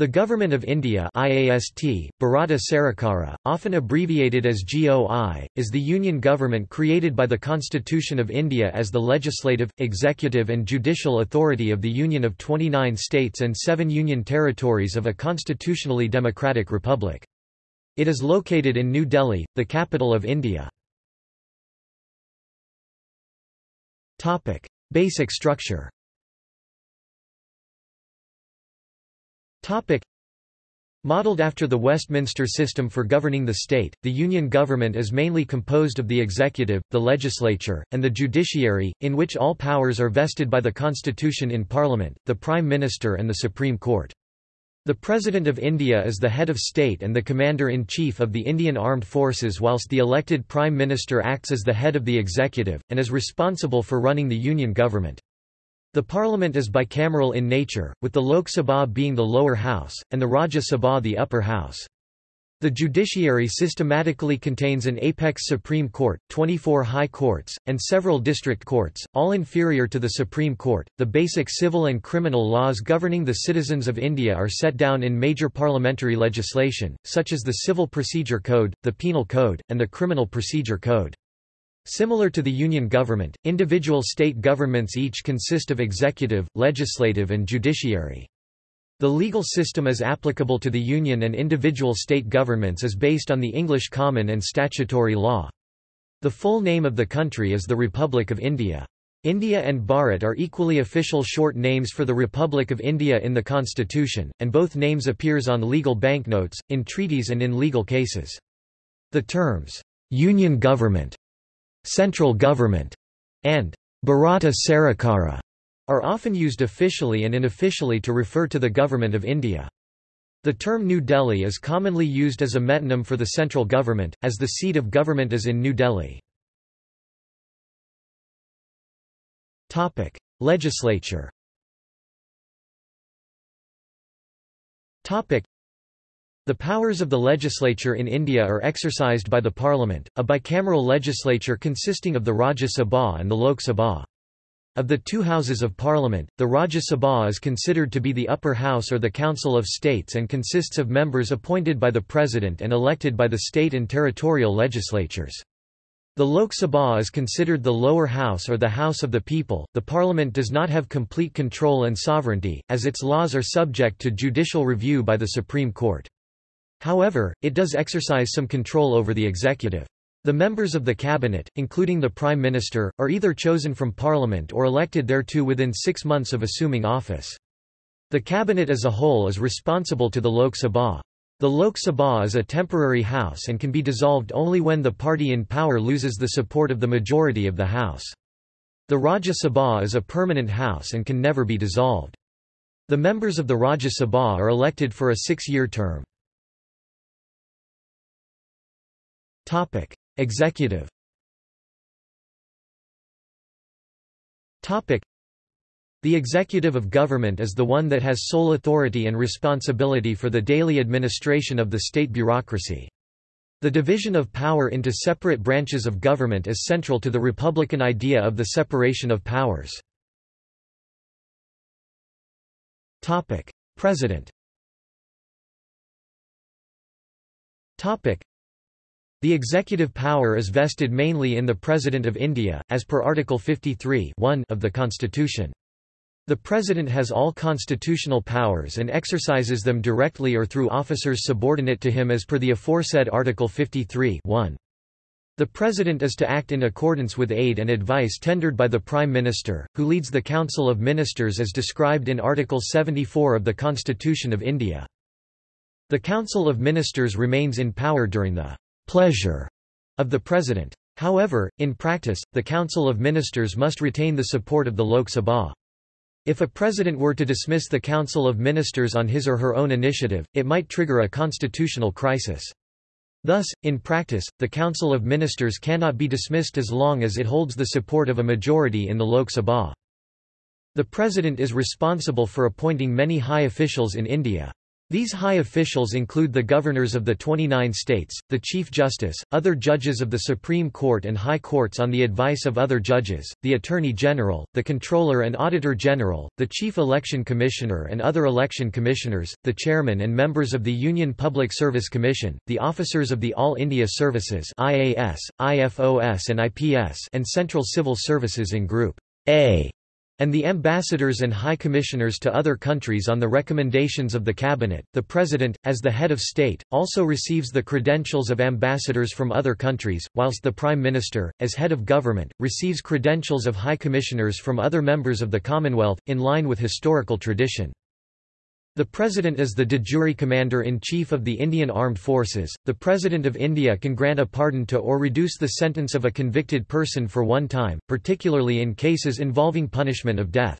The Government of India IAST, Bharata Sarakara, often abbreviated as GOI, is the union government created by the Constitution of India as the legislative, executive and judicial authority of the Union of 29 states and seven union territories of a constitutionally democratic republic. It is located in New Delhi, the capital of India. Basic structure Modeled after the Westminster system for governing the state, the Union government is mainly composed of the executive, the legislature, and the judiciary, in which all powers are vested by the constitution in Parliament, the Prime Minister and the Supreme Court. The President of India is the head of state and the Commander-in-Chief of the Indian Armed Forces whilst the elected Prime Minister acts as the head of the executive, and is responsible for running the Union government. The parliament is bicameral in nature, with the Lok Sabha being the lower house, and the Rajya Sabha the upper house. The judiciary systematically contains an apex Supreme Court, 24 high courts, and several district courts, all inferior to the Supreme Court. The basic civil and criminal laws governing the citizens of India are set down in major parliamentary legislation, such as the Civil Procedure Code, the Penal Code, and the Criminal Procedure Code. Similar to the Union government, individual state governments each consist of executive, legislative and judiciary. The legal system as applicable to the Union and individual state governments is based on the English common and statutory law. The full name of the country is the Republic of India. India and Bharat are equally official short names for the Republic of India in the constitution, and both names appears on legal banknotes, in treaties and in legal cases. The terms, "'Union Government' central government, and Bharata Sarakara are often used officially and unofficially to refer to the Government of India. The term New Delhi is commonly used as a metonym for the central government, as the seat of government is in New Delhi. Legislature the powers of the legislature in India are exercised by the Parliament, a bicameral legislature consisting of the Rajya Sabha and the Lok Sabha. Of the two houses of parliament, the Rajya Sabha is considered to be the upper house or the Council of States and consists of members appointed by the President and elected by the state and territorial legislatures. The Lok Sabha is considered the lower house or the House of the People. The parliament does not have complete control and sovereignty, as its laws are subject to judicial review by the Supreme Court. However, it does exercise some control over the executive. The members of the cabinet, including the prime minister, are either chosen from parliament or elected thereto within six months of assuming office. The cabinet as a whole is responsible to the Lok Sabha. The Lok Sabha is a temporary house and can be dissolved only when the party in power loses the support of the majority of the house. The Rajya Sabha is a permanent house and can never be dissolved. The members of the Rajya Sabha are elected for a six-year term. Topic: Executive. Topic: The executive of government is the one that has sole authority and responsibility for the daily administration of the state bureaucracy. The division of power into separate branches of government is central to the republican idea of the separation of powers. Topic: President. Topic: the executive power is vested mainly in the President of India, as per Article 53 of the Constitution. The President has all constitutional powers and exercises them directly or through officers subordinate to him as per the aforesaid Article 53 The President is to act in accordance with aid and advice tendered by the Prime Minister, who leads the Council of Ministers as described in Article 74 of the Constitution of India. The Council of Ministers remains in power during the pleasure of the President. However, in practice, the Council of Ministers must retain the support of the Lok Sabha. If a president were to dismiss the Council of Ministers on his or her own initiative, it might trigger a constitutional crisis. Thus, in practice, the Council of Ministers cannot be dismissed as long as it holds the support of a majority in the Lok Sabha. The President is responsible for appointing many high officials in India. These high officials include the governors of the 29 states, the Chief Justice, other judges of the Supreme Court and High Courts on the advice of other judges, the Attorney General, the Controller and Auditor General, the Chief Election Commissioner and other election commissioners, the Chairman and members of the Union Public Service Commission, the officers of the All India Services IAS, IFOS and IPS and Central Civil Services in Group A and the ambassadors and high commissioners to other countries on the recommendations of the cabinet. The president, as the head of state, also receives the credentials of ambassadors from other countries, whilst the prime minister, as head of government, receives credentials of high commissioners from other members of the Commonwealth, in line with historical tradition. The President is the de jure Commander-in-Chief of the Indian Armed Forces. The President of India can grant a pardon to or reduce the sentence of a convicted person for one time, particularly in cases involving punishment of death.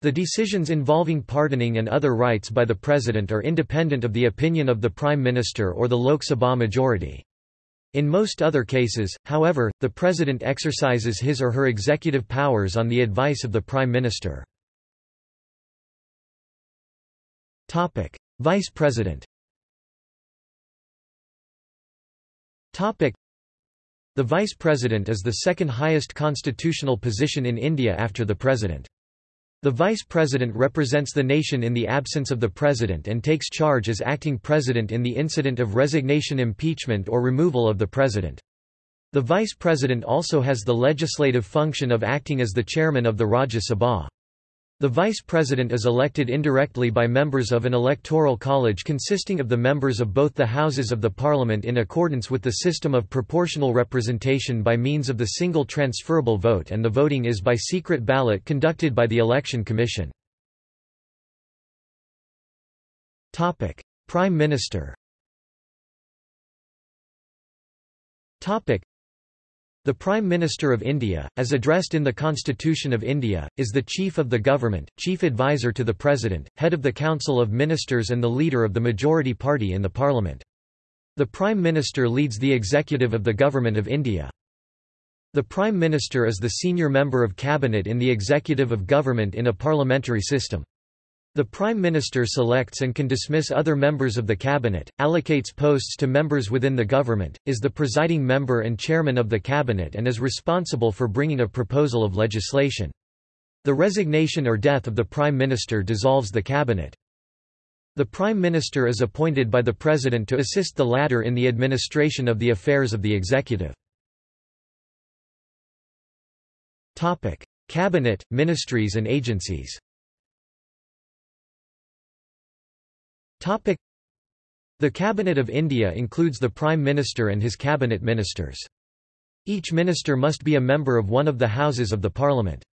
The decisions involving pardoning and other rights by the President are independent of the opinion of the Prime Minister or the Lok Sabha majority. In most other cases, however, the President exercises his or her executive powers on the advice of the Prime Minister. Topic: Vice President. Topic: The Vice President is the second highest constitutional position in India after the President. The Vice President represents the nation in the absence of the President and takes charge as acting President in the incident of resignation impeachment or removal of the President. The Vice President also has the legislative function of acting as the Chairman of the Rajya Sabha. The Vice President is elected indirectly by members of an electoral college consisting of the members of both the Houses of the Parliament in accordance with the system of proportional representation by means of the single transferable vote and the voting is by secret ballot conducted by the Election Commission. Prime Minister the Prime Minister of India, as addressed in the Constitution of India, is the Chief of the Government, Chief Advisor to the President, Head of the Council of Ministers and the leader of the majority party in the Parliament. The Prime Minister leads the executive of the Government of India. The Prime Minister is the senior member of cabinet in the executive of government in a parliamentary system. The Prime Minister selects and can dismiss other members of the Cabinet, allocates posts to members within the government, is the presiding member and chairman of the Cabinet and is responsible for bringing a proposal of legislation. The resignation or death of the Prime Minister dissolves the Cabinet. The Prime Minister is appointed by the President to assist the latter in the administration of the affairs of the executive. Cabinet, ministries and agencies The Cabinet of India includes the Prime Minister and his cabinet ministers. Each minister must be a member of one of the houses of the parliament.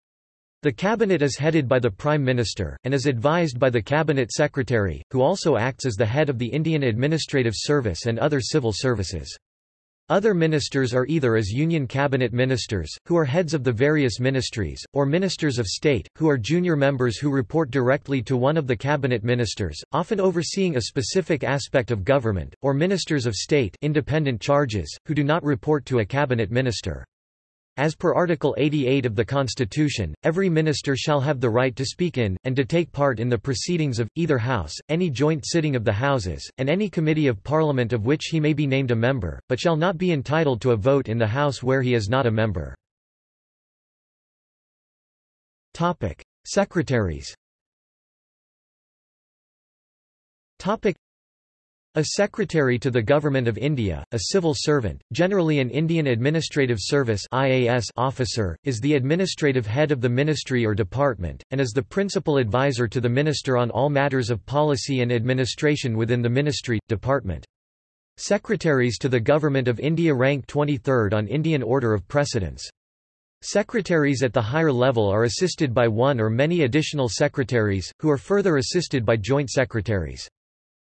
The cabinet is headed by the Prime Minister, and is advised by the Cabinet Secretary, who also acts as the head of the Indian Administrative Service and other civil services. Other ministers are either as Union Cabinet ministers, who are heads of the various ministries, or ministers of state, who are junior members who report directly to one of the cabinet ministers, often overseeing a specific aspect of government, or ministers of state independent charges, who do not report to a cabinet minister. As per Article 88 of the Constitution, every minister shall have the right to speak in, and to take part in the proceedings of, either House, any joint sitting of the Houses, and any committee of Parliament of which he may be named a member, but shall not be entitled to a vote in the House where he is not a member. Secretaries a secretary to the Government of India, a civil servant, generally an Indian Administrative Service officer, is the administrative head of the ministry or department, and is the principal advisor to the minister on all matters of policy and administration within the ministry, department. Secretaries to the Government of India rank 23rd on Indian order of precedence. Secretaries at the higher level are assisted by one or many additional secretaries, who are further assisted by joint secretaries.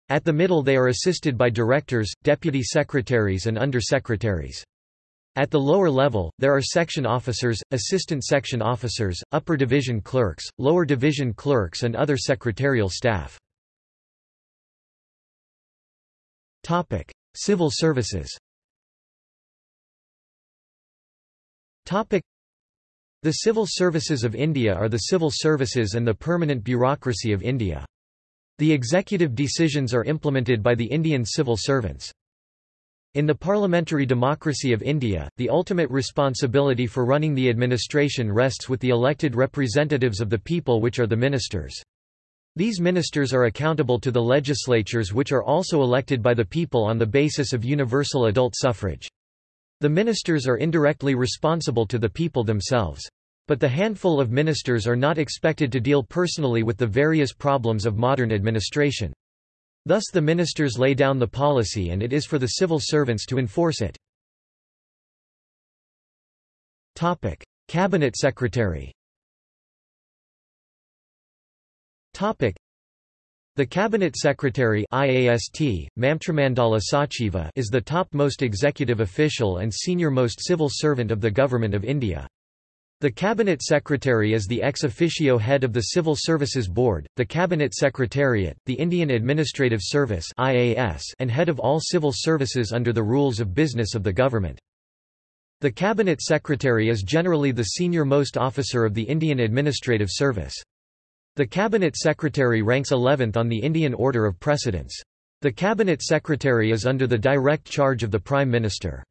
At the middle they are assisted by directors, deputy secretaries and under-secretaries. At the lower level, there are section officers, assistant section officers, upper division clerks, lower division clerks and other secretarial staff. Topic: Civil services Topic: The civil services of India are the civil services and the permanent bureaucracy of India. The executive decisions are implemented by the Indian civil servants. In the parliamentary democracy of India, the ultimate responsibility for running the administration rests with the elected representatives of the people which are the ministers. These ministers are accountable to the legislatures which are also elected by the people on the basis of universal adult suffrage. The ministers are indirectly responsible to the people themselves. But the handful of ministers are not expected to deal personally with the various problems of modern administration. Thus the ministers lay down the policy and it is for the civil servants to enforce it. Topic: Cabinet Secretary Topic: the Cabinet Secretary IAST, Mamtramandala Sachiva is the top-most executive official and senior-most civil servant of the Government of India. The Cabinet Secretary is the ex officio head of the Civil Services Board, the Cabinet Secretariat, the Indian Administrative Service (IAS), and head of all civil services under the rules of business of the government. The Cabinet Secretary is generally the senior-most officer of the Indian Administrative Service. The Cabinet Secretary ranks 11th on the Indian order of precedence. The Cabinet Secretary is under the direct charge of the Prime Minister.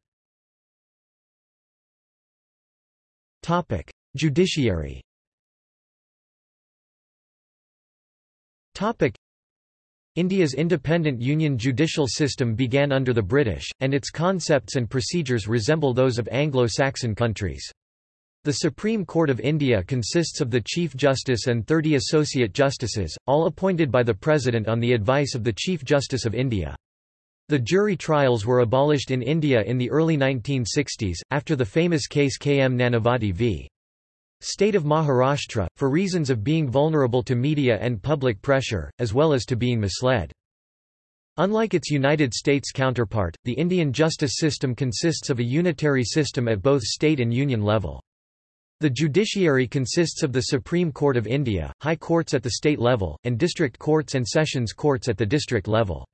Topic: Judiciary. Topic: India's independent union judicial system began under the British, and its concepts and procedures resemble those of Anglo-Saxon countries. The Supreme Court of India consists of the Chief Justice and 30 Associate Justices, all appointed by the President on the advice of the Chief Justice of India. The jury trials were abolished in India in the early 1960s, after the famous case K. M. Nanavati v. State of Maharashtra, for reasons of being vulnerable to media and public pressure, as well as to being misled. Unlike its United States counterpart, the Indian justice system consists of a unitary system at both state and union level. The judiciary consists of the Supreme Court of India, high courts at the state level, and district courts and sessions courts at the district level.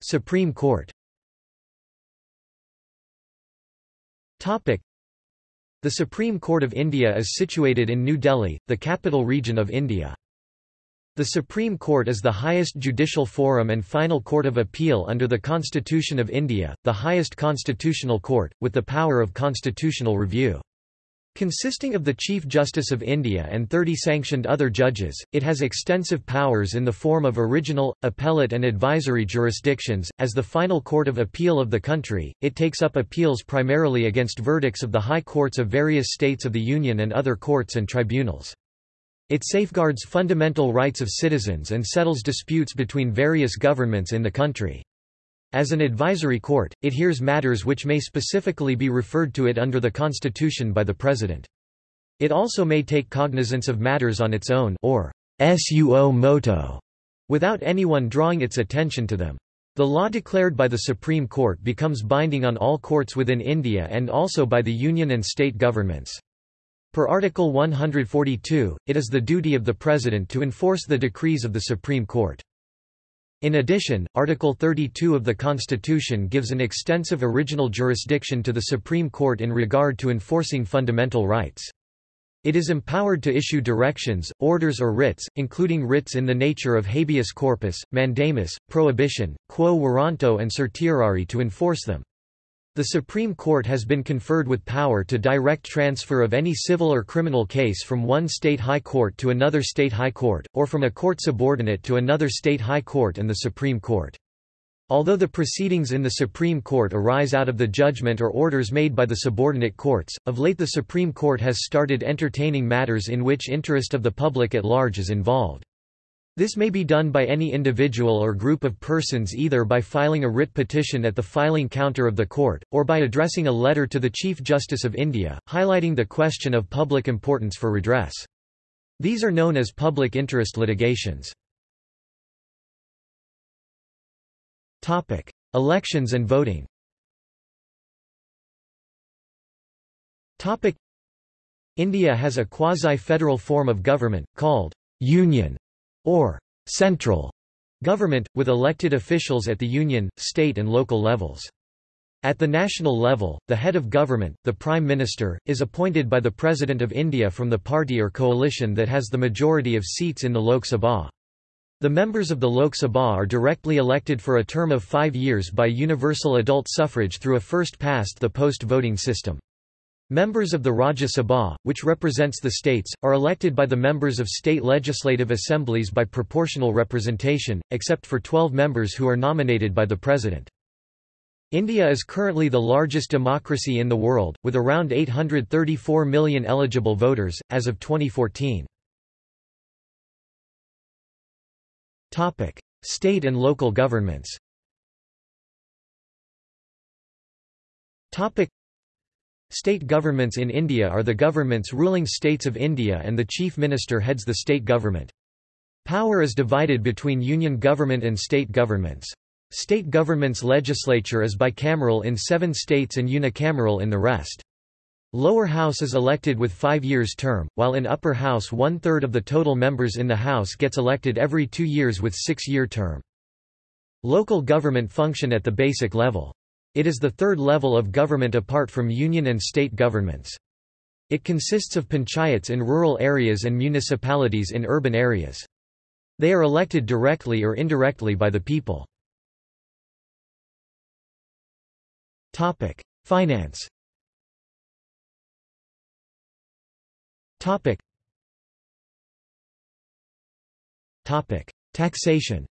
Supreme Court Topic: The Supreme Court of India is situated in New Delhi, the capital region of India. The Supreme Court is the highest judicial forum and final court of appeal under the Constitution of India, the highest constitutional court, with the power of constitutional review. Consisting of the Chief Justice of India and 30 sanctioned other judges, it has extensive powers in the form of original, appellate and advisory jurisdictions. As the final court of appeal of the country, it takes up appeals primarily against verdicts of the high courts of various states of the Union and other courts and tribunals. It safeguards fundamental rights of citizens and settles disputes between various governments in the country. As an advisory court, it hears matters which may specifically be referred to it under the Constitution by the President. It also may take cognizance of matters on its own or suo moto, without anyone drawing its attention to them. The law declared by the Supreme Court becomes binding on all courts within India and also by the union and state governments. Per Article 142, it is the duty of the President to enforce the decrees of the Supreme Court. In addition, Article 32 of the Constitution gives an extensive original jurisdiction to the Supreme Court in regard to enforcing fundamental rights. It is empowered to issue directions, orders or writs, including writs in the nature of habeas corpus, mandamus, prohibition, quo warranto and certiorari to enforce them. The Supreme Court has been conferred with power to direct transfer of any civil or criminal case from one state high court to another state high court, or from a court subordinate to another state high court and the Supreme Court. Although the proceedings in the Supreme Court arise out of the judgment or orders made by the subordinate courts, of late the Supreme Court has started entertaining matters in which interest of the public at large is involved. This may be done by any individual or group of persons either by filing a writ petition at the filing counter of the court, or by addressing a letter to the Chief Justice of India, highlighting the question of public importance for redress. These are known as public interest litigations. Elections and voting India has a quasi-federal form of government, called union or central government, with elected officials at the union, state and local levels. At the national level, the head of government, the Prime Minister, is appointed by the President of India from the party or coalition that has the majority of seats in the Lok Sabha. The members of the Lok Sabha are directly elected for a term of five years by universal adult suffrage through a first-past-the-post voting system. Members of the Rajya Sabha, which represents the states, are elected by the members of state legislative assemblies by proportional representation, except for 12 members who are nominated by the President. India is currently the largest democracy in the world, with around 834 million eligible voters, as of 2014. State and local governments State governments in India are the governments ruling states of India and the Chief Minister heads the state government. Power is divided between union government and state governments. State government's legislature is bicameral in seven states and unicameral in the rest. Lower house is elected with five years term, while in upper house one-third of the total members in the house gets elected every two years with six-year term. Local government function at the basic level. It is the third level of government apart from union and state governments. It consists of panchayats in rural areas and municipalities in urban areas. They are elected directly or indirectly by the people. Finance. Taxation.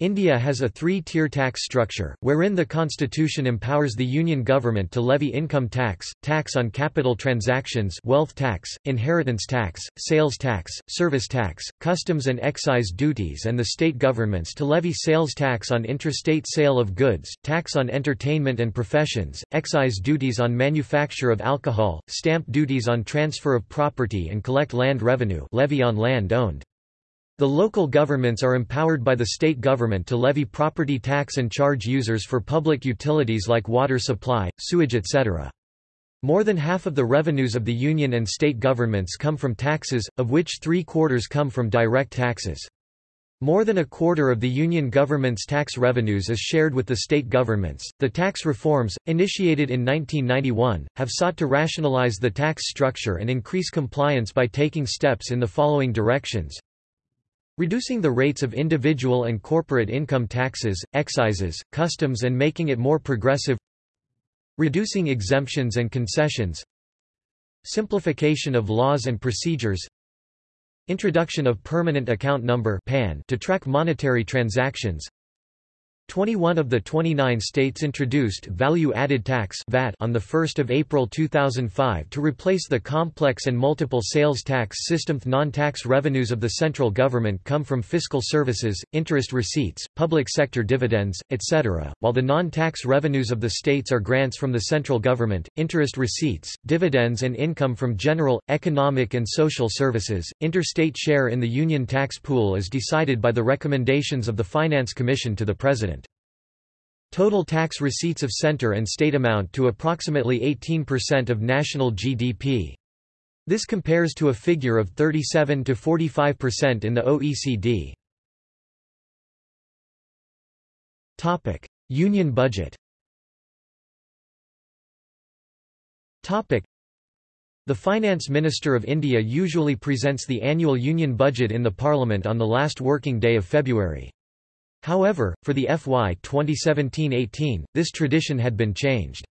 India has a three-tier tax structure, wherein the constitution empowers the union government to levy income tax, tax on capital transactions wealth tax, inheritance tax, sales tax, service tax, customs and excise duties and the state governments to levy sales tax on interstate sale of goods, tax on entertainment and professions, excise duties on manufacture of alcohol, stamp duties on transfer of property and collect land revenue levy on land owned. The local governments are empowered by the state government to levy property tax and charge users for public utilities like water supply, sewage etc. More than half of the revenues of the union and state governments come from taxes, of which three-quarters come from direct taxes. More than a quarter of the union government's tax revenues is shared with the state governments. The tax reforms, initiated in 1991, have sought to rationalize the tax structure and increase compliance by taking steps in the following directions. Reducing the rates of individual and corporate income taxes, excises, customs and making it more progressive Reducing exemptions and concessions Simplification of laws and procedures Introduction of Permanent Account Number to track monetary transactions 21 of the 29 states introduced value-added tax (VAT) on the 1st of April 2005 to replace the complex and multiple sales tax system. Non-tax revenues of the central government come from fiscal services, interest receipts, public sector dividends, etc., while the non-tax revenues of the states are grants from the central government, interest receipts, dividends and income from general, economic and social services. Interstate share in the union tax pool is decided by the recommendations of the Finance Commission to the President. Total tax receipts of center and state amount to approximately 18% of national GDP. This compares to a figure of 37 to 45% in the OECD. Topic: Union budget. Topic: The Finance Minister of India usually presents the annual union budget in the parliament on the last working day of February. However, for the FY 2017-18, this tradition had been changed.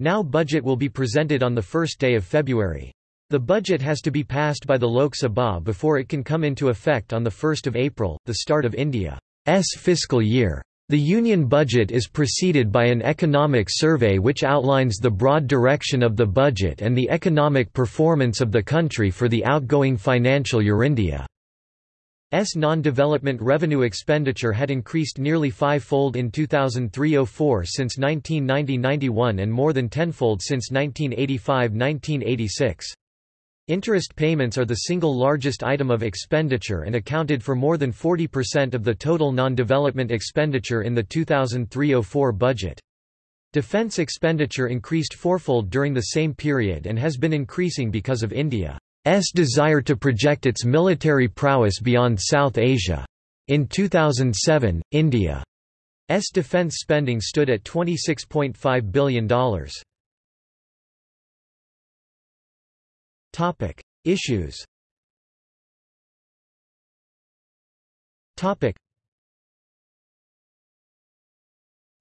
Now budget will be presented on the first day of February. The budget has to be passed by the Lok Sabha before it can come into effect on 1 April, the start of India's fiscal year. The Union budget is preceded by an economic survey which outlines the broad direction of the budget and the economic performance of the country for the outgoing financial year. India S non-development revenue expenditure had increased nearly five-fold in 2003–04 since 1990–91 and more than tenfold since 1985–1986. Interest payments are the single largest item of expenditure and accounted for more than 40% of the total non-development expenditure in the 2003–04 budget. Defence expenditure increased fourfold during the same period and has been increasing because of India. S desire to project its military prowess beyond South Asia. In 2007, India's defense spending stood at $26.5 billion. Topic: Issues. Topic.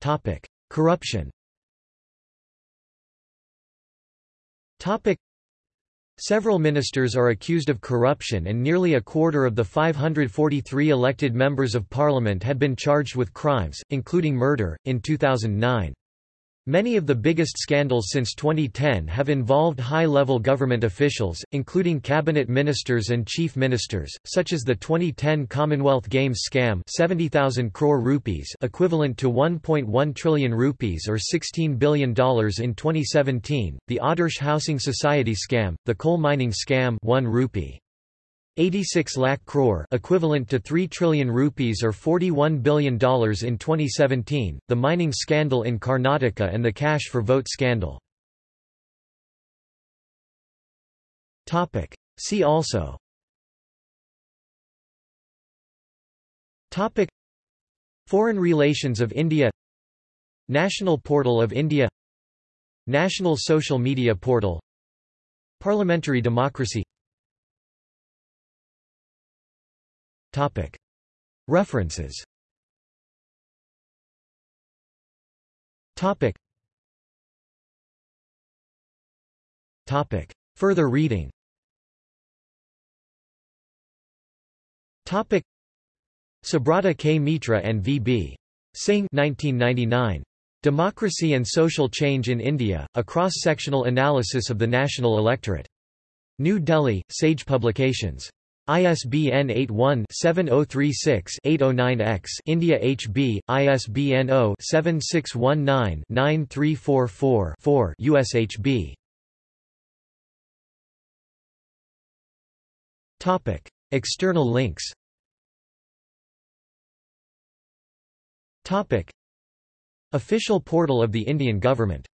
Topic: Corruption. Topic. Several ministers are accused of corruption and nearly a quarter of the 543 elected members of parliament had been charged with crimes, including murder, in 2009. Many of the biggest scandals since 2010 have involved high-level government officials, including cabinet ministers and chief ministers, such as the 2010 Commonwealth Games scam 70,000 crore rupees equivalent to 1.1 trillion rupees or $16 billion in 2017, the Adarsh Housing Society scam, the coal mining scam 1 rupee. 86 lakh crore equivalent to 3 trillion rupees or $41 billion in 2017, the mining scandal in Karnataka and the cash for vote scandal. topic. See also. Topic. Foreign relations of India. National Portal of India. National Social Media Portal. Parliamentary democracy References. Further reading. Subrata K. Mitra and V. B. Singh 1999. Democracy and Social Change in India, a cross-sectional analysis of the national electorate. New Delhi, Sage Publications. ISBN 81-7036-809-X India HB, ISBN 0-7619-9344-4 USHB External links. Official portal of the Indian government